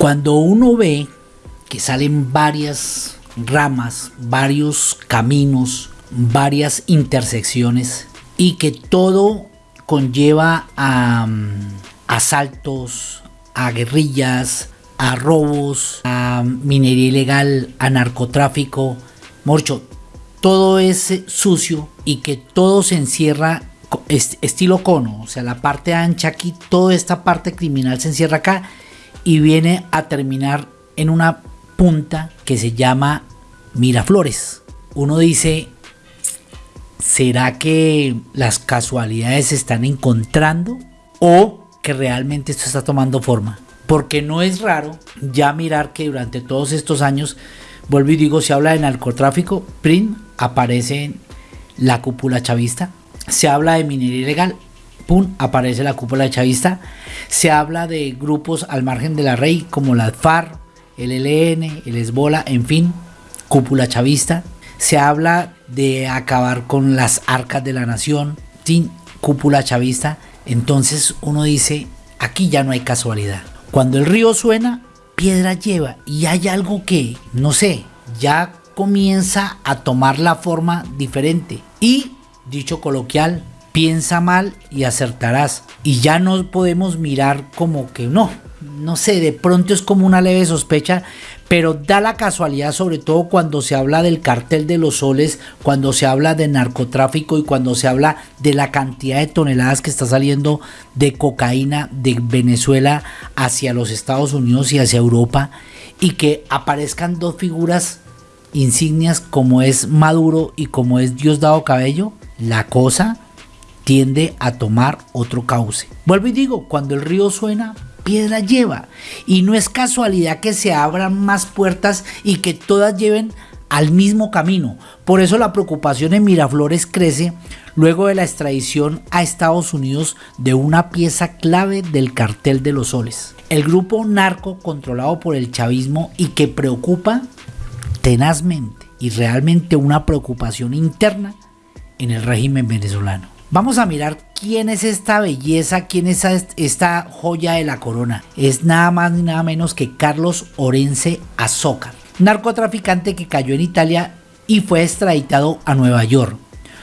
Cuando uno ve que salen varias ramas, varios caminos, varias intersecciones y que todo conlleva a mm, asaltos, a guerrillas, a robos, a minería ilegal, a narcotráfico, morcho, todo es sucio y que todo se encierra estilo cono, o sea, la parte ancha aquí, toda esta parte criminal se encierra acá y viene a terminar en una punta que se llama Miraflores. Uno dice, ¿será que las casualidades se están encontrando o que realmente esto está tomando forma? Porque no es raro ya mirar que durante todos estos años, vuelvo y digo, se habla de narcotráfico, PRIN aparece en la cúpula chavista, se habla de minería ilegal, aparece la cúpula chavista, se habla de grupos al margen de la rey como la FARC, el ELN, el Esbola, en fin, cúpula chavista, se habla de acabar con las arcas de la nación, sin cúpula chavista, entonces uno dice, aquí ya no hay casualidad. Cuando el río suena, piedra lleva y hay algo que, no sé, ya comienza a tomar la forma diferente. Y, dicho coloquial, piensa mal y acertarás. Y ya no podemos mirar como que no, no sé, de pronto es como una leve sospecha, pero da la casualidad sobre todo cuando se habla del cartel de los soles, cuando se habla de narcotráfico y cuando se habla de la cantidad de toneladas que está saliendo de cocaína de Venezuela hacia los Estados Unidos y hacia Europa y que aparezcan dos figuras insignias como es Maduro y como es Diosdado Cabello, la cosa tiende a tomar otro cauce. Vuelvo y digo, cuando el río suena, piedra lleva. Y no es casualidad que se abran más puertas y que todas lleven al mismo camino. Por eso la preocupación en Miraflores crece luego de la extradición a Estados Unidos de una pieza clave del cartel de los soles. El grupo narco controlado por el chavismo y que preocupa tenazmente y realmente una preocupación interna en el régimen venezolano. Vamos a mirar quién es esta belleza, quién es esta joya de la corona. Es nada más ni nada menos que Carlos Orense Azócar, narcotraficante que cayó en Italia y fue extraditado a Nueva York,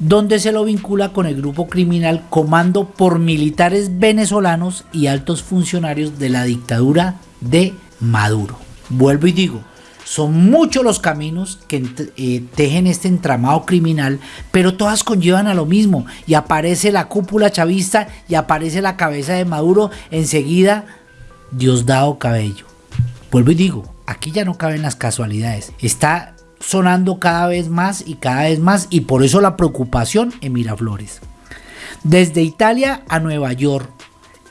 donde se lo vincula con el grupo criminal comando por militares venezolanos y altos funcionarios de la dictadura de Maduro. Vuelvo y digo, son muchos los caminos que eh, tejen este entramado criminal, pero todas conllevan a lo mismo. Y aparece la cúpula chavista y aparece la cabeza de Maduro. Enseguida, Diosdado Cabello. Vuelvo y digo, aquí ya no caben las casualidades. Está sonando cada vez más y cada vez más y por eso la preocupación en Miraflores. Desde Italia a Nueva York,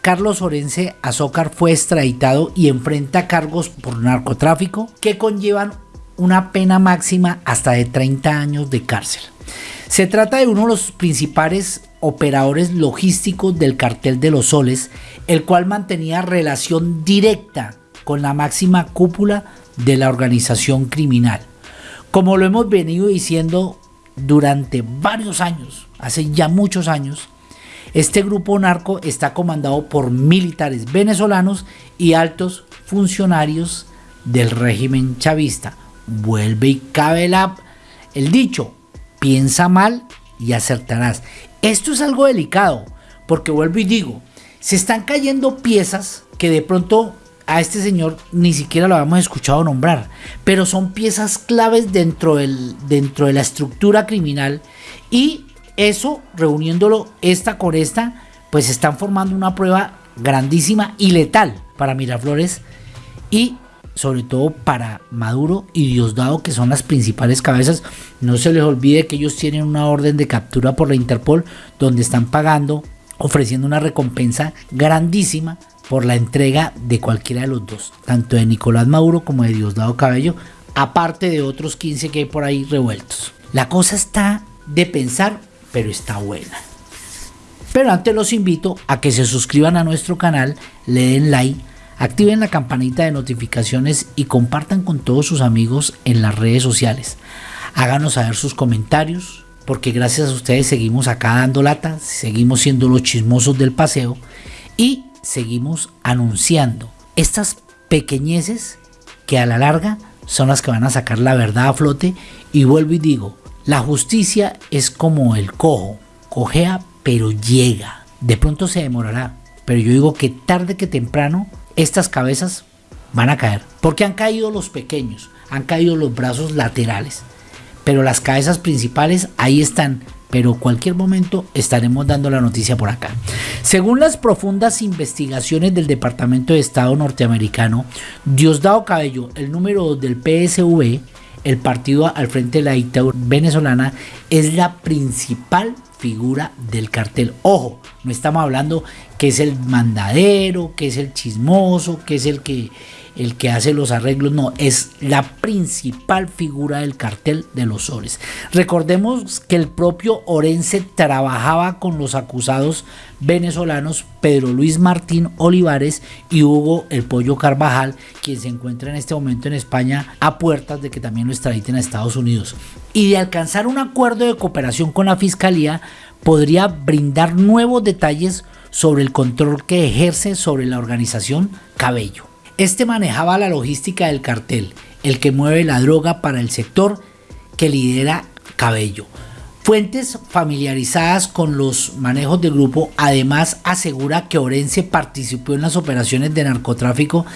Carlos Orense Azócar fue extraditado y enfrenta cargos por narcotráfico que conllevan una pena máxima hasta de 30 años de cárcel. Se trata de uno de los principales operadores logísticos del cartel de los soles, el cual mantenía relación directa con la máxima cúpula de la organización criminal. Como lo hemos venido diciendo durante varios años, hace ya muchos años, este grupo narco está comandado por militares venezolanos y altos funcionarios del régimen chavista. Vuelve y cabe la, el dicho, piensa mal y acertarás. Esto es algo delicado, porque vuelvo y digo, se están cayendo piezas que de pronto a este señor ni siquiera lo habíamos escuchado nombrar, pero son piezas claves dentro, del, dentro de la estructura criminal y eso, reuniéndolo esta con esta, pues están formando una prueba grandísima y letal para Miraflores y sobre todo para Maduro y Diosdado, que son las principales cabezas. No se les olvide que ellos tienen una orden de captura por la Interpol donde están pagando, ofreciendo una recompensa grandísima por la entrega de cualquiera de los dos, tanto de Nicolás Maduro como de Diosdado Cabello, aparte de otros 15 que hay por ahí revueltos. La cosa está de pensar pero está buena. Pero antes los invito a que se suscriban a nuestro canal, le den like, activen la campanita de notificaciones y compartan con todos sus amigos en las redes sociales. Háganos saber sus comentarios, porque gracias a ustedes seguimos acá dando lata, seguimos siendo los chismosos del paseo y seguimos anunciando estas pequeñeces que a la larga son las que van a sacar la verdad a flote. Y vuelvo y digo, la justicia es como el cojo, cojea pero llega. De pronto se demorará, pero yo digo que tarde que temprano estas cabezas van a caer, porque han caído los pequeños, han caído los brazos laterales, pero las cabezas principales ahí están, pero cualquier momento estaremos dando la noticia por acá. Según las profundas investigaciones del Departamento de Estado norteamericano, Diosdado Cabello, el número 2 del PSV, el partido al frente de la dictadura venezolana, es la principal figura del cartel. Ojo, no estamos hablando que es el mandadero, que es el chismoso, que es el que el que hace los arreglos, no, es la principal figura del cartel de los soles. Recordemos que el propio Orense trabajaba con los acusados venezolanos Pedro Luis Martín Olivares y Hugo El Pollo Carvajal, quien se encuentra en este momento en España a puertas de que también lo extraditen a Estados Unidos. Y de alcanzar un acuerdo de cooperación con la Fiscalía, podría brindar nuevos detalles sobre el control que ejerce sobre la organización Cabello. Este manejaba la logística del cartel, el que mueve la droga para el sector que lidera Cabello. Fuentes familiarizadas con los manejos del grupo además asegura que Orense participó en las operaciones de narcotráfico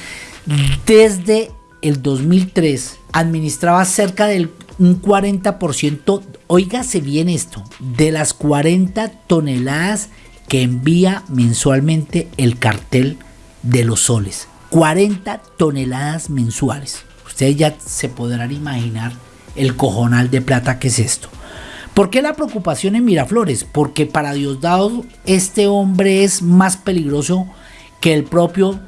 desde el 2003. Administraba cerca del un 40%, oígase bien esto, de las 40 toneladas que envía mensualmente el cartel de los soles. 40 toneladas mensuales. Ustedes ya se podrán imaginar el cojonal de plata que es esto. ¿Por qué la preocupación en Miraflores? Porque para Diosdado este hombre es más peligroso que el propio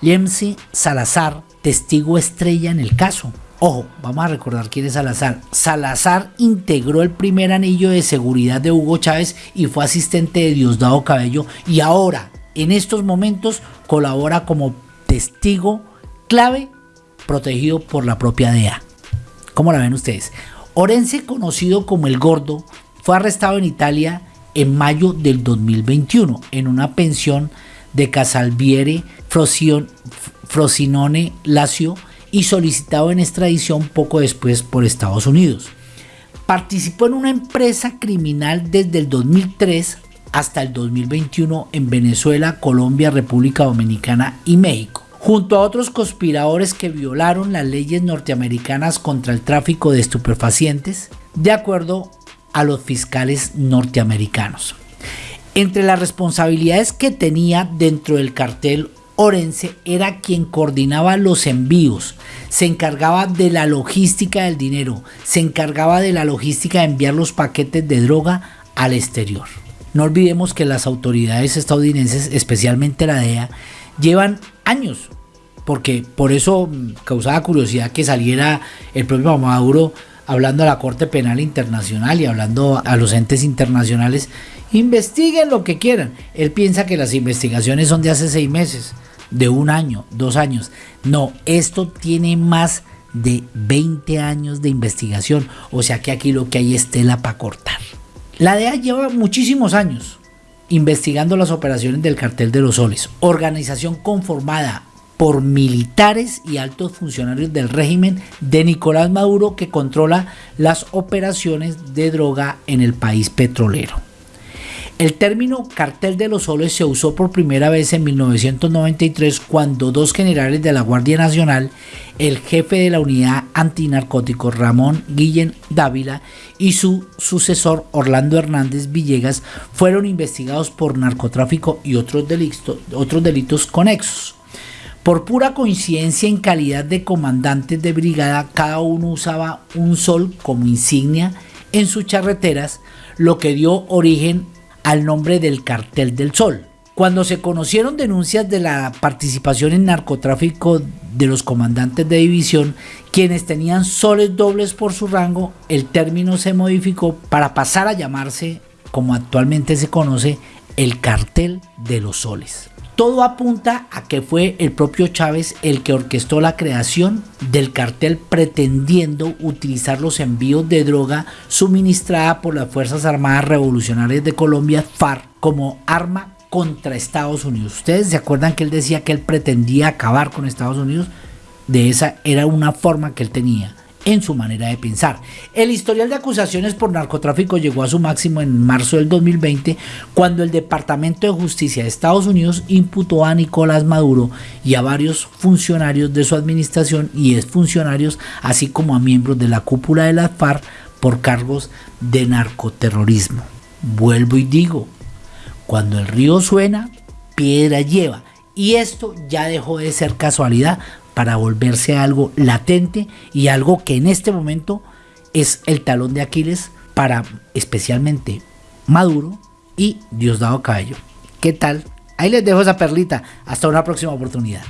Lemsi Salazar, testigo estrella en el caso. Ojo, vamos a recordar quién es Salazar. Salazar integró el primer anillo de seguridad de Hugo Chávez y fue asistente de Diosdado Cabello y ahora, en estos momentos, colabora como testigo clave protegido por la propia DEA. ¿Cómo la ven ustedes? Orense, conocido como el Gordo, fue arrestado en Italia en mayo del 2021 en una pensión de Casalviere Frosinone Lazio y solicitado en extradición poco después por Estados Unidos. Participó en una empresa criminal desde el 2003 hasta el 2021 en Venezuela, Colombia, República Dominicana y México junto a otros conspiradores que violaron las leyes norteamericanas contra el tráfico de estupefacientes, de acuerdo a los fiscales norteamericanos. Entre las responsabilidades que tenía dentro del cartel Orense era quien coordinaba los envíos, se encargaba de la logística del dinero, se encargaba de la logística de enviar los paquetes de droga al exterior. No olvidemos que las autoridades estadounidenses, especialmente la DEA, llevan años, porque por eso causaba curiosidad que saliera el propio Maduro hablando a la Corte Penal Internacional y hablando a los entes internacionales, investiguen lo que quieran. Él piensa que las investigaciones son de hace seis meses, de un año, dos años. No, esto tiene más de 20 años de investigación, o sea que aquí lo que hay es tela para cortar. La DEA lleva muchísimos años investigando las operaciones del cartel de los soles, organización conformada por militares y altos funcionarios del régimen de Nicolás Maduro que controla las operaciones de droga en el país petrolero. El término cartel de los soles se usó por primera vez en 1993 cuando dos generales de la Guardia Nacional, el jefe de la unidad antinarcóticos Ramón Guillén Dávila y su sucesor Orlando Hernández Villegas fueron investigados por narcotráfico y otros delitos, otros delitos conexos. Por pura coincidencia en calidad de comandantes de brigada, cada uno usaba un sol como insignia en sus charreteras, lo que dio origen al nombre del Cartel del Sol. Cuando se conocieron denuncias de la participación en narcotráfico de los comandantes de división, quienes tenían soles dobles por su rango, el término se modificó para pasar a llamarse, como actualmente se conoce, el cartel de los soles. Todo apunta a que fue el propio Chávez el que orquestó la creación del cartel pretendiendo utilizar los envíos de droga suministrada por las Fuerzas Armadas Revolucionarias de Colombia, FARC, como arma contra Estados Unidos. Ustedes se acuerdan que él decía que él pretendía acabar con Estados Unidos. De esa era una forma que él tenía en su manera de pensar. El historial de acusaciones por narcotráfico llegó a su máximo en marzo del 2020 cuando el Departamento de Justicia de Estados Unidos imputó a Nicolás Maduro y a varios funcionarios de su administración y exfuncionarios, así como a miembros de la cúpula de la FARC por cargos de narcoterrorismo. Vuelvo y digo, cuando el río suena, piedra lleva. Y esto ya dejó de ser casualidad para volverse algo latente y algo que en este momento es el talón de Aquiles para especialmente Maduro y Diosdado Cabello. ¿Qué tal? Ahí les dejo esa perlita. Hasta una próxima oportunidad.